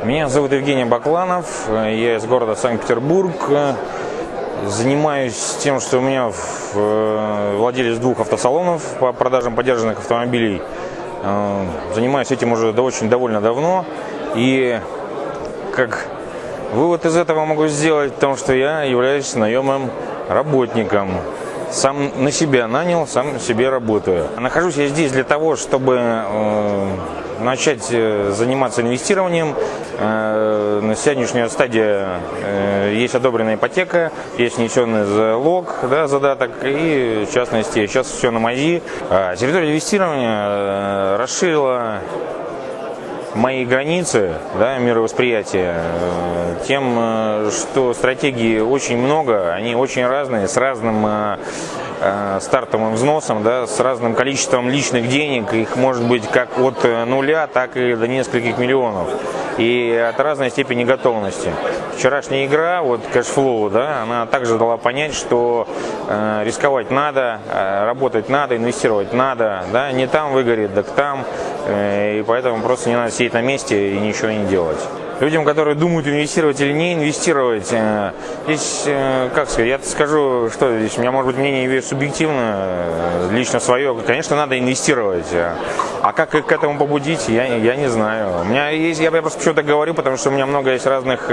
Меня зовут Евгений Бакланов, я из города Санкт-Петербург. Занимаюсь тем, что у меня э, владелец двух автосалонов по продажам подержанных автомобилей. Э, занимаюсь этим уже очень довольно давно. И как вывод из этого могу сделать, потому что я являюсь наемным работником сам на себя нанял, сам себе работаю. Нахожусь я здесь для того, чтобы э, начать э, заниматься инвестированием. Э, на сегодняшнюю стадию э, есть одобренная ипотека, есть внесенный залог, да, задаток и в частности сейчас все на МАЗИ. А территория инвестирования расширила мои границы да, мировосприятия э, тем, э, что стратегии очень много, они очень разные, с разным э, стартовым взносом, да, с разным количеством личных денег, их может быть как от нуля, так и до нескольких миллионов и от разной степени готовности. Вчерашняя игра, вот Cashflow, да, она также дала понять, что э, рисковать надо, э, работать надо, инвестировать надо, да, не там выгорит, так там, э, и поэтому просто не надо сидеть на месте и ничего не делать людям, которые думают инвестировать или не инвестировать, э, здесь, э, как сказать, я скажу, что здесь у меня может быть мнение субъективно, э, лично свое, конечно, надо инвестировать. А как к этому побудить, я, я не знаю. У меня есть, я просто почему-то говорю, потому что у меня много есть разных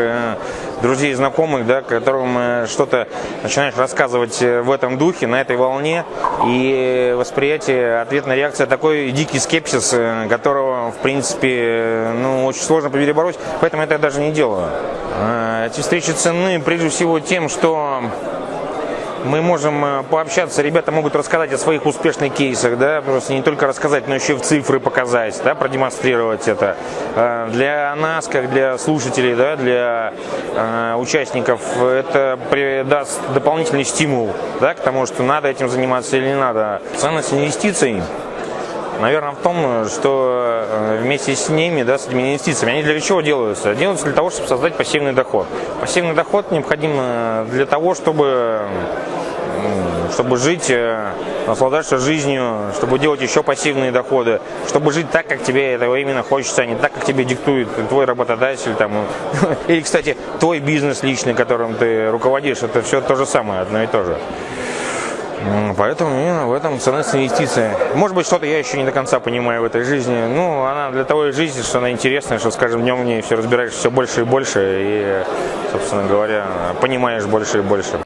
друзей, знакомых, да, которым что-то начинаешь рассказывать в этом духе, на этой волне, и восприятие, ответная реакция такой дикий скепсис, которого, в принципе, ну, очень сложно перебороть, поэтому поэтому это я даже не делаю. Эти встречи ценны прежде всего тем, что мы можем э, пообщаться, ребята могут рассказать о своих успешных кейсах, да, просто не только рассказать, но еще в цифры показать, да, продемонстрировать это. А, для нас, как для слушателей, да, для э, участников, это придаст дополнительный стимул да, к тому, что надо этим заниматься или не надо. Ценность инвестиций наверное, в том, что э, вместе с ними, да, с этими инвестициями, они для чего делаются? Делаются для того, чтобы создать пассивный доход. Пассивный доход необходим э, для того, чтобы чтобы жить, э, наслаждаться жизнью, чтобы делать еще пассивные доходы, чтобы жить так, как тебе этого именно хочется, а не так, как тебе диктует твой работодатель. Там. Или, кстати, твой бизнес личный, которым ты руководишь, это все то же самое, одно и то же. Поэтому именно в этом ценность инвестиции. Может быть, что-то я еще не до конца понимаю в этой жизни. Ну, она для того и жизни, что она интересная, что с каждым днем в ней все разбираешь все больше и больше, и, собственно говоря, понимаешь больше и больше.